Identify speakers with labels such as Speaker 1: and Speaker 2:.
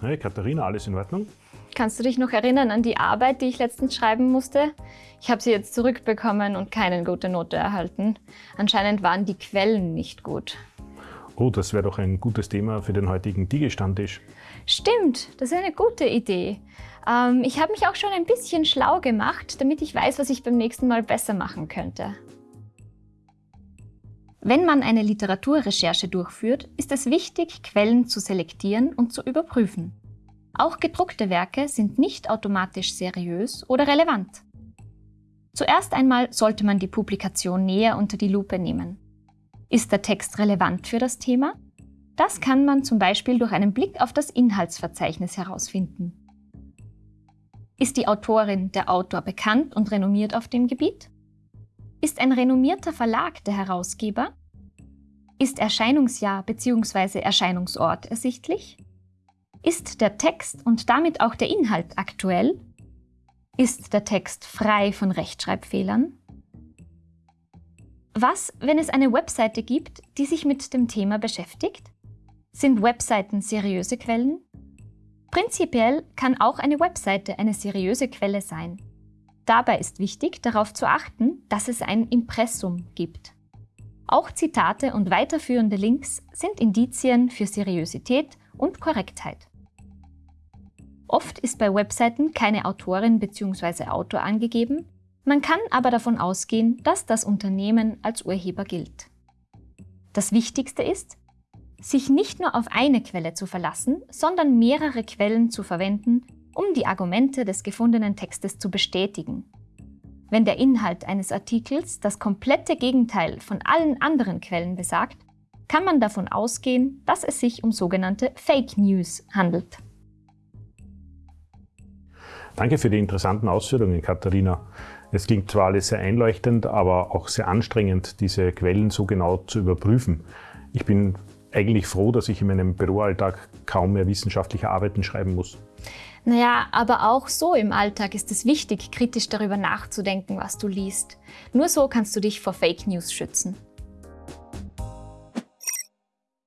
Speaker 1: Hey Katharina, alles in Ordnung?
Speaker 2: Kannst du dich noch erinnern an die Arbeit, die ich letztens schreiben musste? Ich habe sie jetzt zurückbekommen und keine gute Note erhalten. Anscheinend waren die Quellen nicht gut.
Speaker 1: Oh, das wäre doch ein gutes Thema für den heutigen Digi-Stammtisch.
Speaker 2: Stimmt, das ist eine gute Idee. Ähm, ich habe mich auch schon ein bisschen schlau gemacht, damit ich weiß, was ich beim nächsten Mal besser machen könnte. Wenn man eine Literaturrecherche durchführt, ist es wichtig, Quellen zu selektieren und zu überprüfen. Auch gedruckte Werke sind nicht automatisch seriös oder relevant. Zuerst einmal sollte man die Publikation näher unter die Lupe nehmen. Ist der Text relevant für das Thema? Das kann man zum Beispiel durch einen Blick auf das Inhaltsverzeichnis herausfinden. Ist die Autorin, der Autor bekannt und renommiert auf dem Gebiet? Ist ein renommierter Verlag der Herausgeber? Ist Erscheinungsjahr bzw. Erscheinungsort ersichtlich? Ist der Text und damit auch der Inhalt aktuell? Ist der Text frei von Rechtschreibfehlern? Was, wenn es eine Webseite gibt, die sich mit dem Thema beschäftigt? Sind Webseiten seriöse Quellen? Prinzipiell kann auch eine Webseite eine seriöse Quelle sein. Dabei ist wichtig, darauf zu achten, dass es ein Impressum gibt. Auch Zitate und weiterführende Links sind Indizien für Seriosität und Korrektheit. Oft ist bei Webseiten keine Autorin bzw. Autor angegeben, man kann aber davon ausgehen, dass das Unternehmen als Urheber gilt. Das Wichtigste ist, sich nicht nur auf eine Quelle zu verlassen, sondern mehrere Quellen zu verwenden, um die Argumente des gefundenen Textes zu bestätigen. Wenn der Inhalt eines Artikels das komplette Gegenteil von allen anderen Quellen besagt, kann man davon ausgehen, dass es sich um sogenannte Fake News handelt.
Speaker 1: Danke für die interessanten Ausführungen, Katharina. Es klingt zwar alles sehr einleuchtend, aber auch sehr anstrengend, diese Quellen so genau zu überprüfen. Ich bin eigentlich froh, dass ich in meinem Büroalltag kaum mehr wissenschaftliche Arbeiten schreiben muss.
Speaker 2: Naja, aber auch so im Alltag ist es wichtig, kritisch darüber nachzudenken, was du liest. Nur so kannst du dich vor Fake News schützen.